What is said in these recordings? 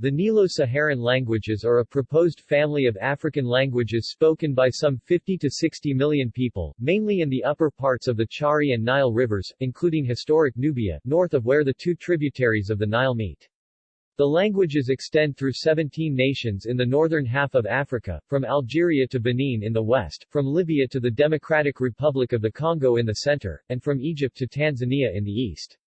The Nilo-Saharan languages are a proposed family of African languages spoken by some 50 to 60 million people, mainly in the upper parts of the Chari and Nile rivers, including historic Nubia, north of where the two tributaries of the Nile meet. The languages extend through 17 nations in the northern half of Africa, from Algeria to Benin in the west, from Libya to the Democratic Republic of the Congo in the center, and from Egypt to Tanzania in the east.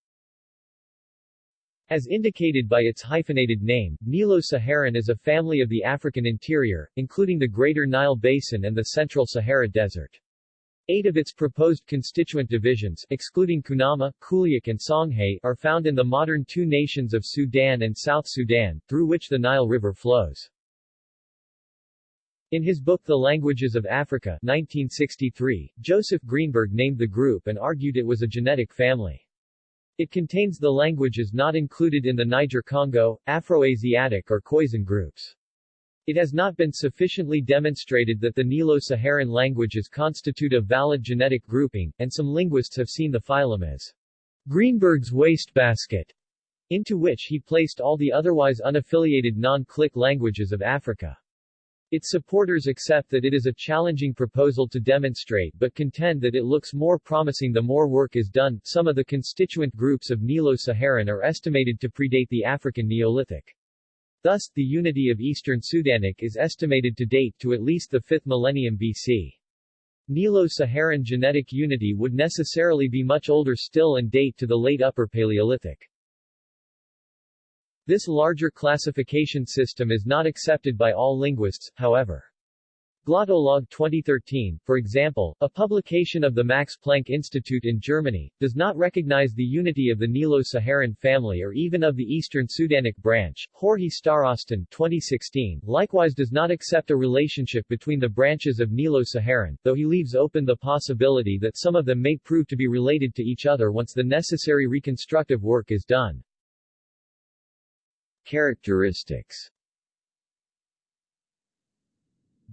As indicated by its hyphenated name, Nilo-Saharan is a family of the African interior, including the Greater Nile Basin and the Central Sahara Desert. Eight of its proposed constituent divisions, excluding Kunama, Kuliak and Songhay, are found in the modern two nations of Sudan and South Sudan, through which the Nile River flows. In his book The Languages of Africa 1963, Joseph Greenberg named the group and argued it was a genetic family. It contains the languages not included in the Niger-Congo, Afroasiatic or Khoisan groups. It has not been sufficiently demonstrated that the Nilo-Saharan languages constitute a valid genetic grouping, and some linguists have seen the phylum as Greenberg's wastebasket, into which he placed all the otherwise unaffiliated non-click languages of Africa. Its supporters accept that it is a challenging proposal to demonstrate but contend that it looks more promising the more work is done. Some of the constituent groups of Nilo-Saharan are estimated to predate the African Neolithic. Thus, the unity of Eastern Sudanic is estimated to date to at least the 5th millennium BC. Nilo-Saharan genetic unity would necessarily be much older still and date to the late Upper Paleolithic. This larger classification system is not accepted by all linguists, however. Glottolog 2013, for example, a publication of the Max Planck Institute in Germany, does not recognize the unity of the Nilo-Saharan family or even of the Eastern Sudanic branch. George Starostin 2016, likewise does not accept a relationship between the branches of Nilo-Saharan, though he leaves open the possibility that some of them may prove to be related to each other once the necessary reconstructive work is done. Characteristics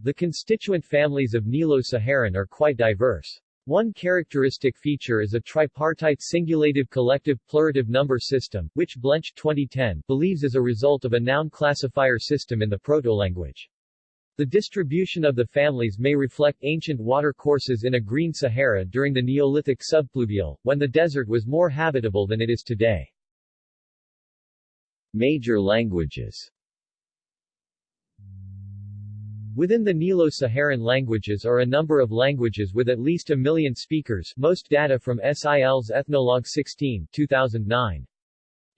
The constituent families of Nilo-Saharan are quite diverse. One characteristic feature is a tripartite singulative collective plurative number system, which Blench 2010 believes is a result of a noun classifier system in the proto-language. The distribution of the families may reflect ancient water courses in a green Sahara during the Neolithic subpluvial, when the desert was more habitable than it is today. Major languages Within the Nilo-Saharan languages are a number of languages with at least a million speakers most data from SIL's Ethnologue 16 2009.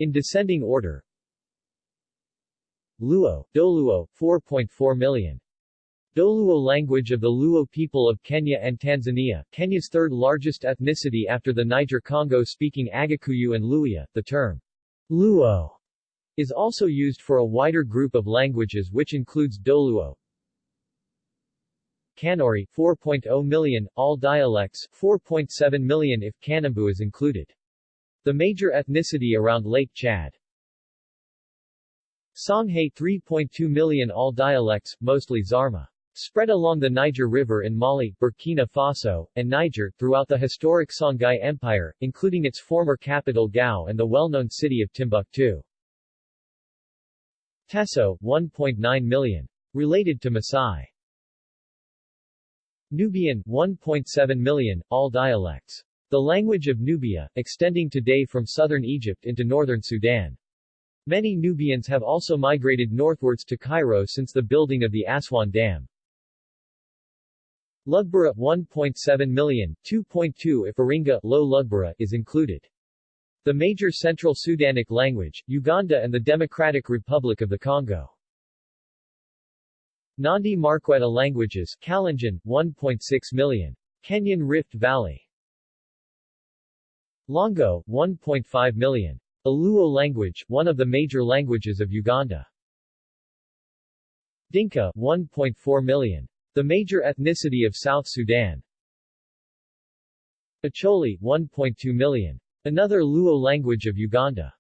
In descending order Luo, Doluo, 4.4 million. Doluo language of the Luo people of Kenya and Tanzania, Kenya's third largest ethnicity after the Niger-Congo speaking Agakuyu and Luhya, the term Luo is also used for a wider group of languages which includes Doluo, Kanuri 4.0 million, all dialects 4.7 million if Kanembu is included. The major ethnicity around Lake Chad. Songhay 3.2 million all dialects, mostly Zarma. Spread along the Niger River in Mali, Burkina Faso, and Niger, throughout the historic Songhai Empire, including its former capital Gao and the well-known city of Timbuktu. Teso, 1.9 million. Related to Maasai. Nubian, 1.7 million, all dialects. The language of Nubia, extending today from southern Egypt into northern Sudan. Many Nubians have also migrated northwards to Cairo since the building of the Aswan Dam. Lugbara 1.7 million, 2.2 if Aringa, Low Lugbara is included. The major Central Sudanic language, Uganda and the Democratic Republic of the Congo. Nandi Markweta languages, Kalenjin, 1.6 million. Kenyan Rift Valley. Lango, 1.5 million. A Luo language, one of the major languages of Uganda. Dinka, 1.4 million. The major ethnicity of South Sudan. Acholi, 1.2 million. Another Luo language of Uganda.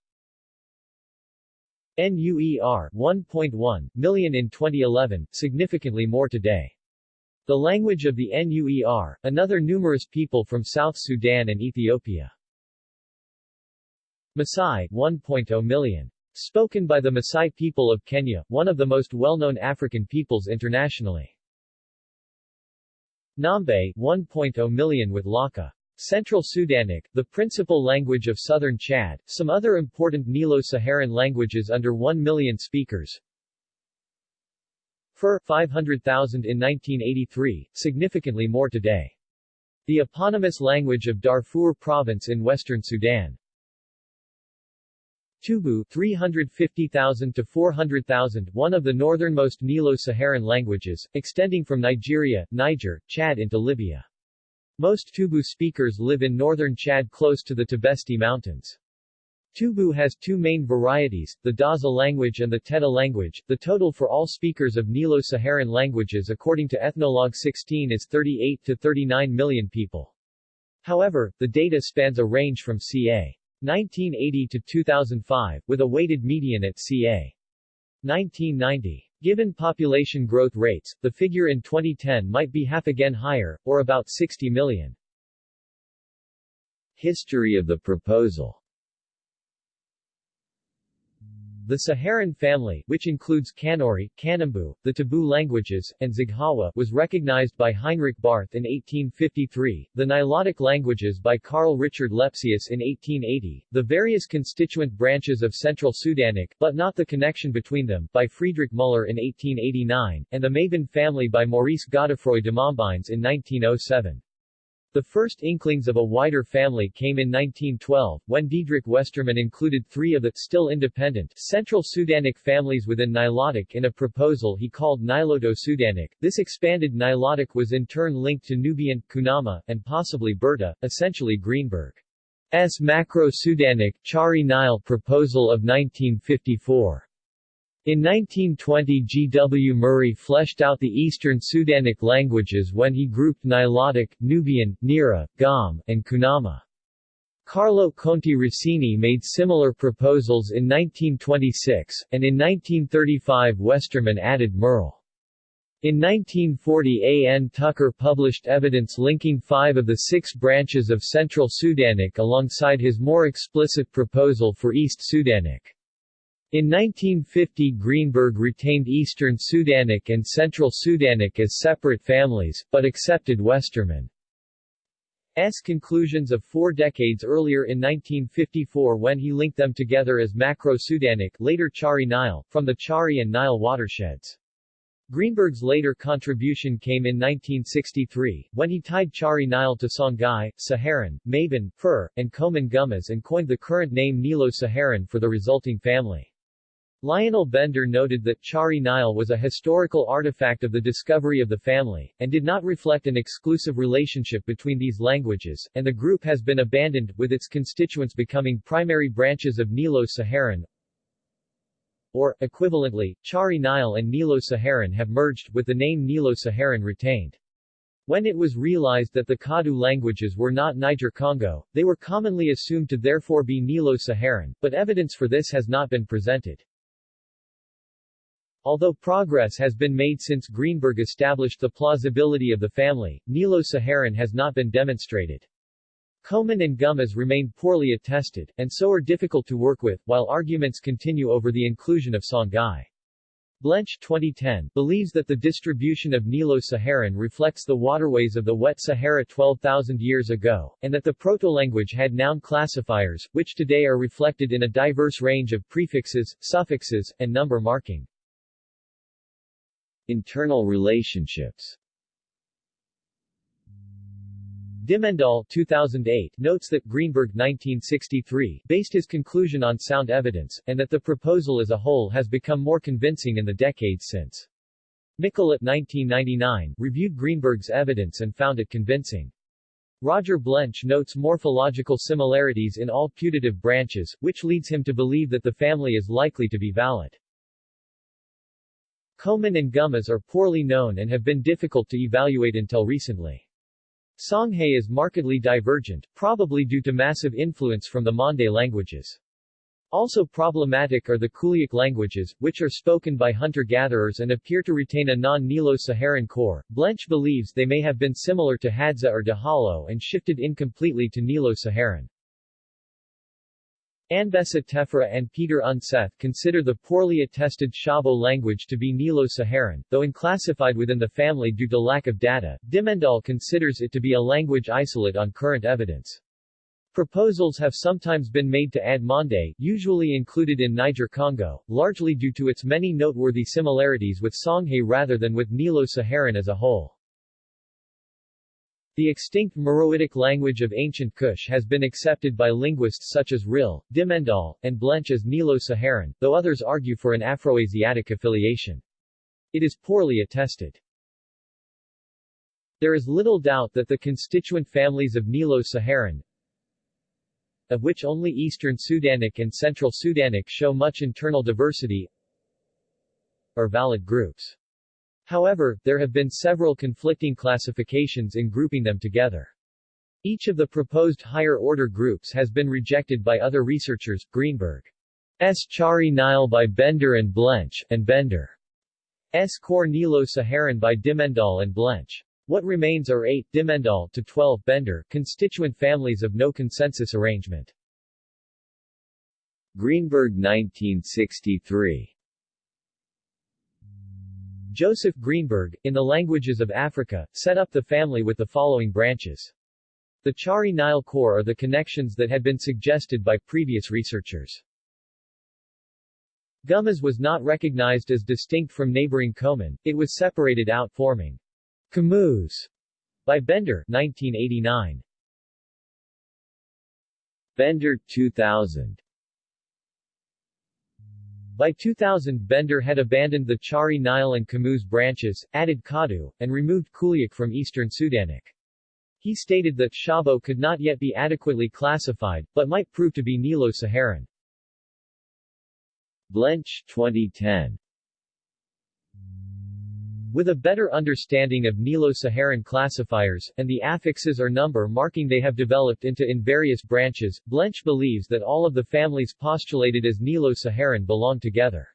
NUER 1.1 million in 2011, significantly more today. The language of the NUER, another numerous people from South Sudan and Ethiopia. Maasai 1.0 million. Spoken by the Maasai people of Kenya, one of the most well-known African peoples internationally. Nambe, 1.0 million with Laka. Central Sudanic, the principal language of southern Chad, some other important Nilo-Saharan languages under 1 million speakers. Fur, 500,000 in 1983, significantly more today. The eponymous language of Darfur Province in western Sudan. Tubu 350,000 to 400,000 one of the northernmost Nilo-Saharan languages, extending from Nigeria, Niger, Chad into Libya. Most Tubu speakers live in northern Chad close to the Tibesti Mountains. Tubu has two main varieties, the Daza language and the Teda language. The total for all speakers of Nilo-Saharan languages according to Ethnologue 16 is 38 to 39 million people. However, the data spans a range from ca. 1980 to 2005, with a weighted median at ca. 1990. Given population growth rates, the figure in 2010 might be half again higher, or about 60 million. History of the proposal the Saharan family, which includes Kanuri, Kanembu, the Tabu languages, and Zaghawa, was recognized by Heinrich Barth in 1853, the Nilotic languages by Carl Richard Lepsius in 1880, the various constituent branches of Central Sudanic, but not the connection between them, by Friedrich Müller in 1889, and the Maban family by Maurice Godefroy de Montbines in 1907. The first inklings of a wider family came in 1912, when Diedrich Westermann included three of the, still independent, Central Sudanic families within Nilotic in a proposal he called Niloto-Sudanic. This expanded Nilotic was in turn linked to Nubian, Kunama, and possibly Berta, essentially Greenberg's Macro-Sudanic, Chari Nile proposal of 1954. In 1920 G. W. Murray fleshed out the Eastern Sudanic languages when he grouped Nilotic, Nubian, Nira, Gom, and Kunama. Carlo Conti Rossini made similar proposals in 1926, and in 1935 Westermann added Murle. In 1940 A. N. Tucker published evidence linking five of the six branches of Central Sudanic alongside his more explicit proposal for East Sudanic. In 1950 Greenberg retained Eastern Sudanic and Central Sudanic as separate families, but accepted Westermann's conclusions of four decades earlier in 1954 when he linked them together as Macro-Sudanic later Chari Nile, from the Chari and Nile watersheds. Greenberg's later contribution came in 1963, when he tied Chari Nile to Songhai, Saharan, Maban, Fur, and Koman Gumuz and coined the current name Nilo-Saharan for the resulting family. Lionel Bender noted that Chari Nile was a historical artifact of the discovery of the family, and did not reflect an exclusive relationship between these languages, and the group has been abandoned, with its constituents becoming primary branches of Nilo-Saharan, or, equivalently, Chari Nile and Nilo-Saharan have merged, with the name Nilo-Saharan retained. When it was realized that the Kadu languages were not Niger-Congo, they were commonly assumed to therefore be Nilo-Saharan, but evidence for this has not been presented. Although progress has been made since Greenberg established the plausibility of the family, Nilo-Saharan has not been demonstrated. Koman and Gumuz remain poorly attested, and so are difficult to work with, while arguments continue over the inclusion of Songhai. Blench 2010 believes that the distribution of Nilo-Saharan reflects the waterways of the wet Sahara 12,000 years ago, and that the proto-language had noun classifiers, which today are reflected in a diverse range of prefixes, suffixes, and number marking. Internal relationships Dimmendaal 2008 notes that Greenberg 1963 based his conclusion on sound evidence, and that the proposal as a whole has become more convincing in the decades since. Michelet 1999 reviewed Greenberg's evidence and found it convincing. Roger Blench notes morphological similarities in all putative branches, which leads him to believe that the family is likely to be valid. Koman and Gumuz are poorly known and have been difficult to evaluate until recently. Songhai is markedly divergent, probably due to massive influence from the Mande languages. Also problematic are the Kuliak languages, which are spoken by hunter-gatherers and appear to retain a non-Nilo-Saharan core. Blench believes they may have been similar to Hadza or Dahalo and shifted incompletely to Nilo-Saharan. Anbessa Teferra and Peter Unseth consider the poorly attested Shabo language to be Nilo-Saharan, though unclassified within the family due to lack of data. Dimmendaal considers it to be a language isolate on current evidence. Proposals have sometimes been made to add Mande, usually included in Niger-Congo, largely due to its many noteworthy similarities with Songhay rather than with Nilo-Saharan as a whole. The extinct Meroitic language of ancient Kush has been accepted by linguists such as Rill, Dimmendaal, and Blench as Nilo-Saharan, though others argue for an Afroasiatic affiliation. It is poorly attested. There is little doubt that the constituent families of Nilo-Saharan, of which only Eastern Sudanic and Central Sudanic show much internal diversity, are valid groups. However, there have been several conflicting classifications in grouping them together. Each of the proposed higher-order groups has been rejected by other researchers, Greenberg's Chari Nile by Bender and Blench, and Bender's Core Nilo-Saharan by Dimmendaal and Blench. What remains are 8 Dimmendaal to 12 Bender constituent families of no consensus arrangement. Greenberg 1963 Joseph Greenberg, in the languages of Africa, set up the family with the following branches. The Chari Nile core are the connections that had been suggested by previous researchers. Gumuz was not recognized as distinct from neighboring Koman, it was separated out forming Komuz by Bender 1989. Bender 2000 by 2000 Bender had abandoned the Chari Nile and Komuz branches, added Kadu, and removed Kuliak from Eastern Sudanic. He stated that Shabo could not yet be adequately classified, but might prove to be Nilo-Saharan. Blench 2010 with a better understanding of Nilo-Saharan classifiers, and the affixes or number marking they have developed into in various branches, Blench believes that all of the families postulated as Nilo-Saharan belong together.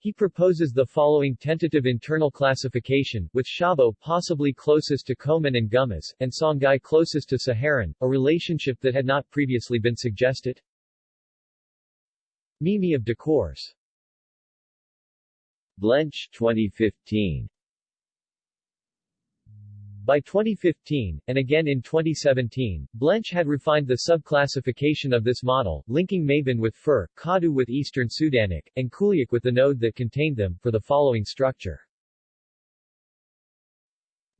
He proposes the following tentative internal classification, with Shabo possibly closest to Koman and Gumuz, and Songhai closest to Saharan, a relationship that had not previously been suggested. Mimi of Decors Blench 2015 by 2015, and again in 2017, Blench had refined the subclassification of this model, linking Maban with Fur, Kadu with Eastern Sudanic, and Kuliak with the node that contained them, for the following structure.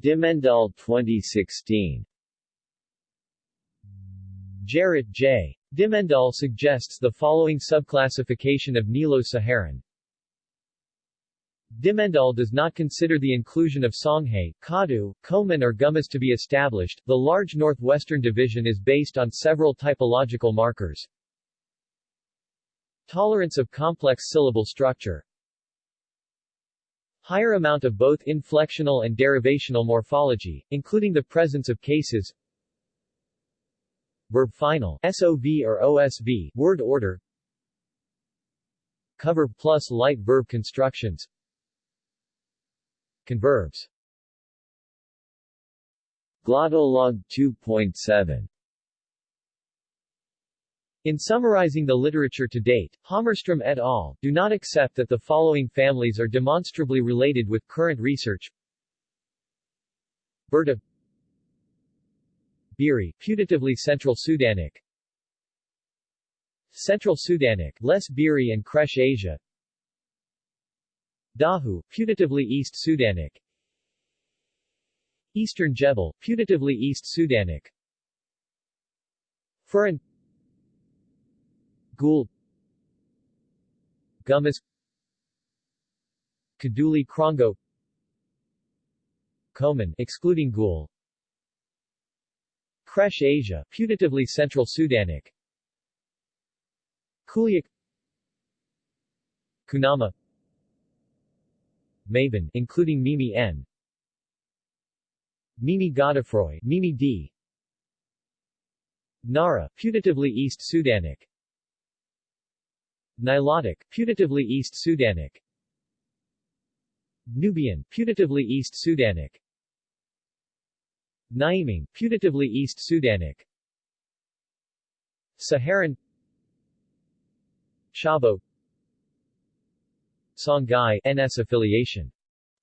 Dimmendaal 2016 Gerrit J. Dimmendaal suggests the following subclassification of Nilo-Saharan Dimmendaal does not consider the inclusion of Songhay, Kadu, Koman or Gumuz to be established. The large northwestern division is based on several typological markers. Tolerance of complex syllable structure Higher amount of both inflectional and derivational morphology, including the presence of cases Verb final SOV or OSV word order Cover plus light verb constructions Converbs. Glottolog 2.7 in summarizing the literature to date, Hammarström et al. do not accept that the following families are demonstrably related with current research. Berta. Biri, putatively Central Sudanic. Central Sudanic, less Biri and Kresh Asia Dahu, putatively East Sudanic. Eastern Jebel, putatively East Sudanic. Furan. Gul. Gumuz. Kadugli Krongo. Koman excluding Gul. Kresh Asia, putatively Central Sudanic. Kuliak Kunama Maban including Mimi N. Mimi Godefroy, Mimi D. Nara, putatively East Sudanic. Nilotic, putatively East Sudanic. Nubian, putatively East Sudanic. Nyimang, putatively East Sudanic. Saharan Shabo Songhai NS affiliation.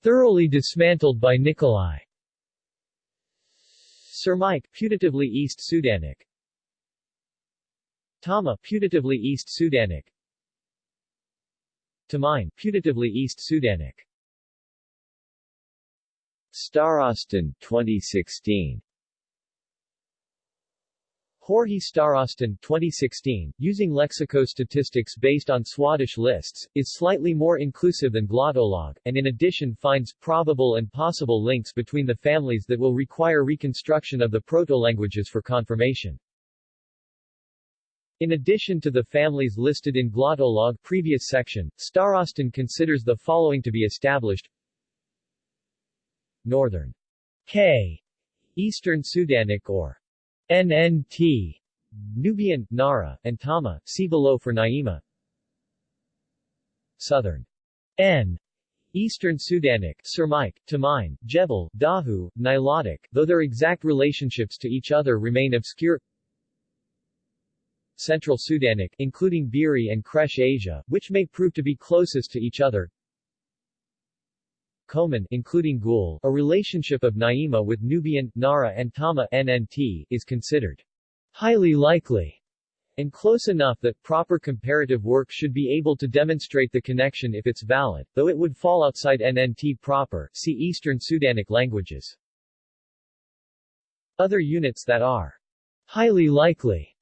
Thoroughly dismantled by Nikolai. Surmic, putatively East Sudanic. Tama, putatively East Sudanic. Temein, putatively East Sudanic. Starostin, 2016 George Starostin 2016, using lexicostatistics based on Swadesh lists, is slightly more inclusive than Glottolog, and in addition finds probable and possible links between the families that will require reconstruction of the proto-languages for confirmation. In addition to the families listed in Glottolog previous section, Starostin considers the following to be established Northern K, Eastern Sudanic or NNT, Nubian, Nara, and Tama, see below for Naima. Southern N, Eastern Sudanic, Surmic, Temein, Jebel, Dahu, Nilotic, though their exact relationships to each other remain obscure. Central Sudanic, including Biri and Kresh Asia, which may prove to be closest to each other. Koman including Gul, a relationship of Naima with Nubian, Nara and Tama NNT, is considered highly likely and close enough that proper comparative work should be able to demonstrate the connection if it's valid, though it would fall outside NNT proper, see Eastern Sudanic languages. Other units that are highly likely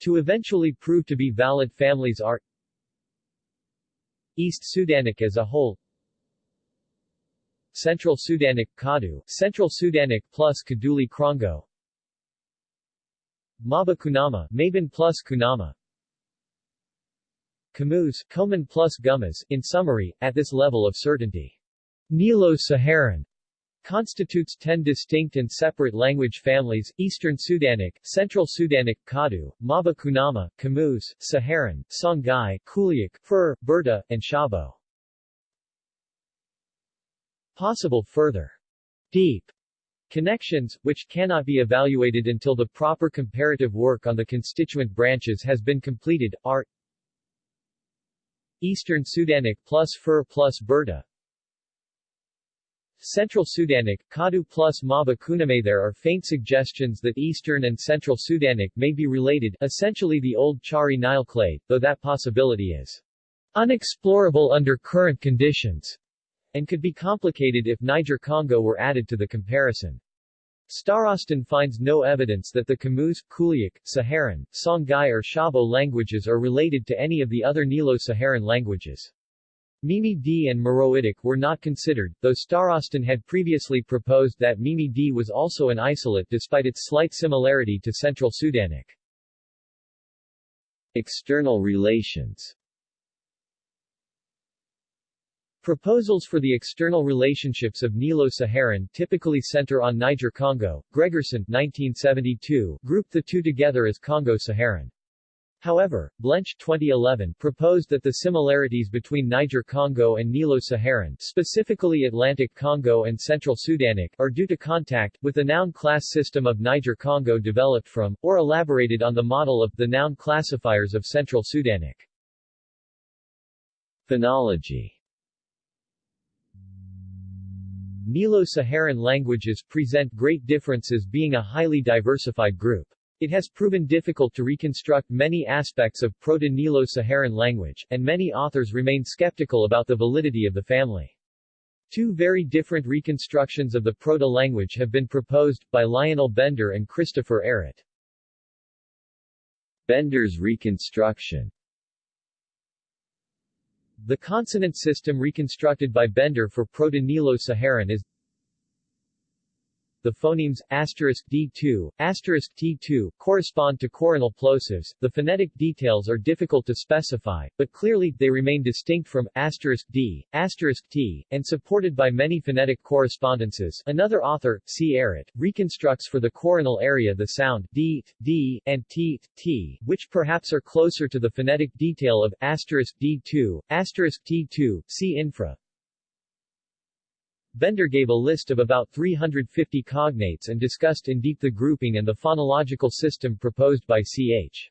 to eventually prove to be valid families are East Sudanic as a whole Central Sudanic Kadu, Central Sudanic plus Kadugli Krongo Maba Kunama, Maban plus Kunama Komuz, Koman plus Gumuz, in summary, at this level of certainty. Nilo-Saharan constitutes 10 distinct and separate language families, Eastern Sudanic, Central Sudanic, Kadu, Maba Kunama, Komuz, Saharan, Songhai, Kuliak, Fur, Berta, and Shabo. Possible further deep connections, which cannot be evaluated until the proper comparative work on the constituent branches has been completed, are Eastern Sudanic plus Fur plus Berta. Central Sudanic, Kadu plus Maba Kuname. There are faint suggestions that Eastern and Central Sudanic may be related, essentially the old Chari Nile clade, though that possibility is unexplorable under current conditions and could be complicated if Niger-Congo were added to the comparison. Starostin finds no evidence that the Komuz, Kuliak, Saharan, Songhai or Shabo languages are related to any of the other Nilo-Saharan languages. Mimi D and Meroitic were not considered, though Starostin had previously proposed that Mimi D was also an isolate despite its slight similarity to Central Sudanic. External relations Proposals for the external relationships of Nilo-Saharan typically center on Niger-Congo. Gregersen 1972 grouped the two together as Congo-Saharan. However, Blench 2011 proposed that the similarities between Niger-Congo and Nilo-Saharan specifically Atlantic Congo and Central Sudanic are due to contact, with the noun class system of Niger-Congo developed from, or elaborated on the model of, the noun classifiers of Central Sudanic. Phonology Nilo-Saharan languages present great differences being a highly diversified group. It has proven difficult to reconstruct many aspects of Proto-Nilo-Saharan language, and many authors remain skeptical about the validity of the family. Two very different reconstructions of the proto-language have been proposed, by Lionel Bender and Christopher Ehret. Bender's reconstruction the consonant system reconstructed by Bender for Proto-Nilo-Saharan is the phonemes D2, T2 correspond to coronal plosives. The phonetic details are difficult to specify, but clearly, they remain distinct from D, T, and supported by many phonetic correspondences. Another author, C. Ehret, reconstructs for the coronal area the sound d, d, and t, t, which perhaps are closer to the phonetic detail of D2, T2, see infra. Bender gave a list of about 350 cognates and discussed in deep the grouping and the phonological system proposed by C.H.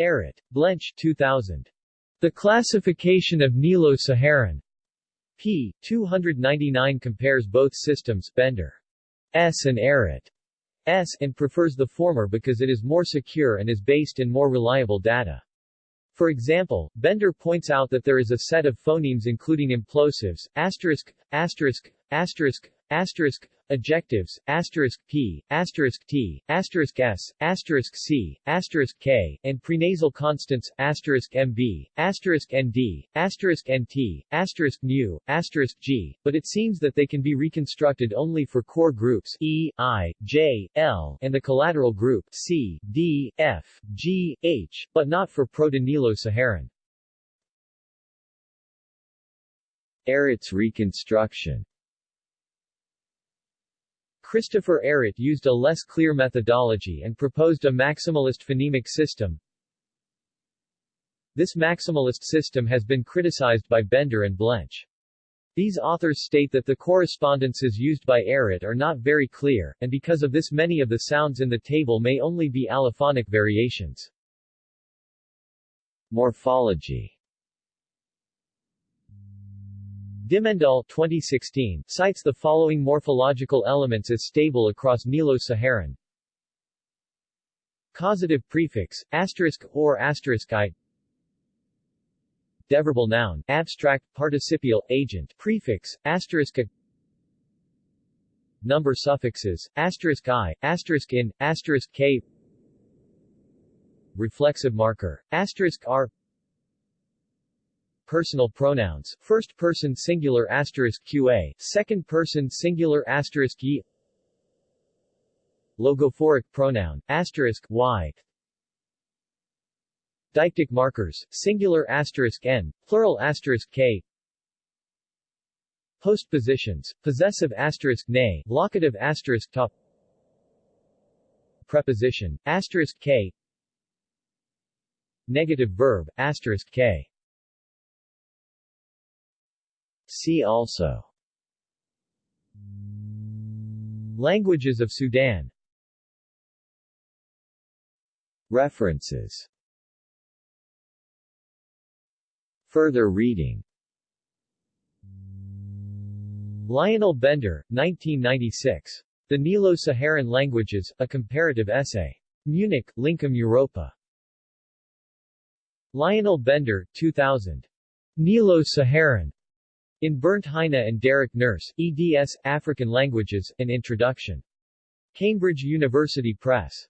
Ehret. Blench 2000. The classification of Nilo-Saharan p. 299 compares both systems Bender S and Ehret S and prefers the former because it is more secure and is based in more reliable data. For example, Bender points out that there is a set of phonemes including implosives, asterisk, asterisk, asterisk, asterisk, adjectives, asterisk p, asterisk t, asterisk s, asterisk c, asterisk k, and prenasal consonants, asterisk mb, asterisk nd, asterisk nt, asterisk nu, asterisk g, but it seems that they can be reconstructed only for core groups e, i, j, l, and the collateral group c, d, f, g, h, but not for Proto-Nilo-Saharan. Ehret's reconstruction Christopher Ehret used a less clear methodology and proposed a maximalist phonemic system. This maximalist system has been criticized by Bender and Blench. These authors state that the correspondences used by Ehret are not very clear, and because of this many of the sounds in the table may only be allophonic variations. Morphology Dimmendaal 2016 cites the following morphological elements as stable across Nilo-Saharan. Causative prefix, asterisk, or asterisk i Deverbal noun, abstract, participial, agent, prefix, asterisk. A Number suffixes, asterisk i, asterisk in, asterisk k. Reflexive marker, asterisk r personal pronouns, first person singular asterisk qa, second person singular asterisk ye. Logophoric pronoun, asterisk y. Deictic markers, singular asterisk n, plural asterisk k. Postpositions, possessive asterisk ne, locative asterisk top. Preposition, asterisk k. Negative verb, asterisk k See also Languages of Sudan References Further reading Lionel Bender, 1996. The Nilo-Saharan Languages, A Comparative Essay. Munich, Lincom Europa. Lionel Bender, 2000. Nilo-Saharan. In Bernd Heine and Derek Nurse, eds. African Languages, An Introduction. Cambridge University Press.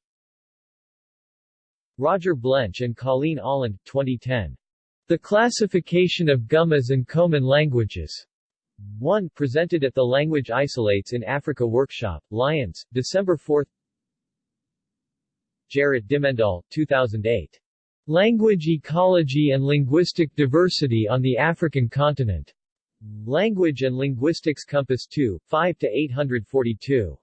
Roger Blench and Colleen Ahland, 2010. The Classification of Gumuz and Koman Languages. 1. Presented at the Language Isolates in Africa Workshop, Lyons, December 4 Gerrit Dimmendaal, 2008. Language Ecology and Linguistic Diversity on the African Continent. Language and Linguistics Compass 2, 5-842.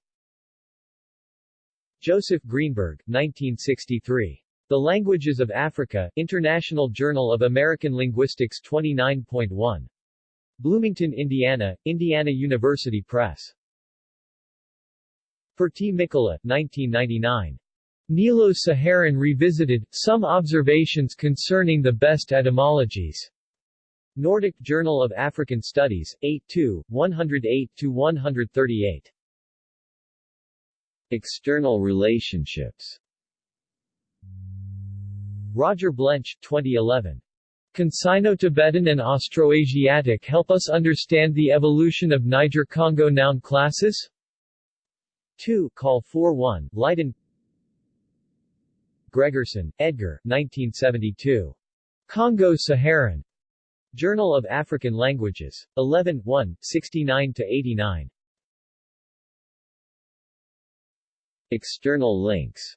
Joseph Greenberg, 1963. The Languages of Africa, International Journal of American Linguistics 29.1. Bloomington, Indiana, Indiana University Press. Pertti Mikkola, 1999. Nilo-Saharan Revisited, Some Observations Concerning the Best Etymologies. Nordic Journal of African Studies, 8 108-138. External relationships Roger Blench, 2011. Can Sino-Tibetan and Austroasiatic help us understand the evolution of Niger-Congo noun classes? 2 Call 4-1, Leiden Gregersen, Edgar, 1972. Congo-Saharan. Journal of African Languages. 11 1, 69-89. External links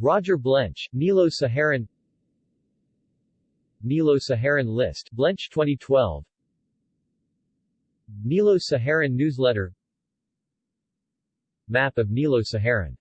Roger Blench, Nilo-Saharan Nilo-Saharan List, Blench 2012 Nilo-Saharan Newsletter Map of Nilo-Saharan